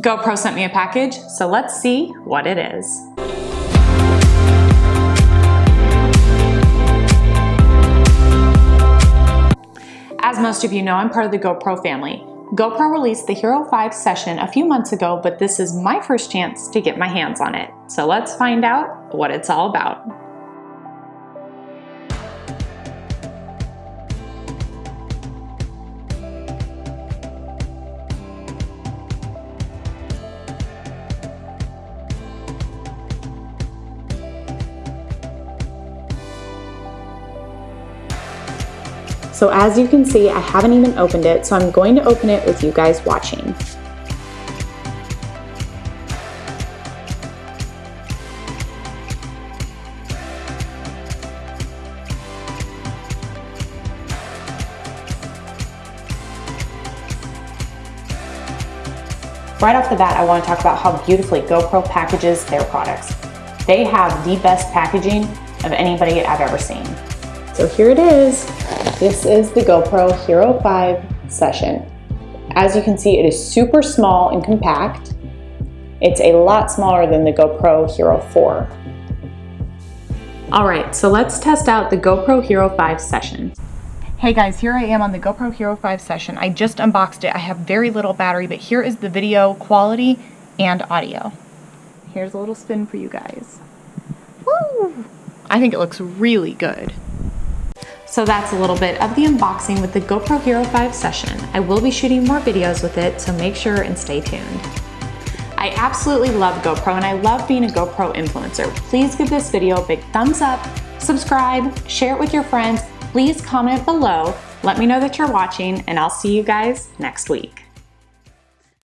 GoPro sent me a package, so let's see what it is. As most of you know, I'm part of the GoPro family. GoPro released the Hero 5 session a few months ago, but this is my first chance to get my hands on it. So let's find out what it's all about. So as you can see, I haven't even opened it, so I'm going to open it with you guys watching. Right off the bat, I want to talk about how beautifully GoPro packages their products. They have the best packaging of anybody I've ever seen. So here it is. This is the GoPro Hero 5 session. As you can see, it is super small and compact. It's a lot smaller than the GoPro Hero 4. All right, so let's test out the GoPro Hero 5 session. Hey guys, here I am on the GoPro Hero 5 session. I just unboxed it. I have very little battery, but here is the video quality and audio. Here's a little spin for you guys. Woo! I think it looks really good. So that's a little bit of the unboxing with the GoPro Hero 5 session. I will be shooting more videos with it, so make sure and stay tuned. I absolutely love GoPro and I love being a GoPro influencer. Please give this video a big thumbs up, subscribe, share it with your friends, please comment below, let me know that you're watching, and I'll see you guys next week.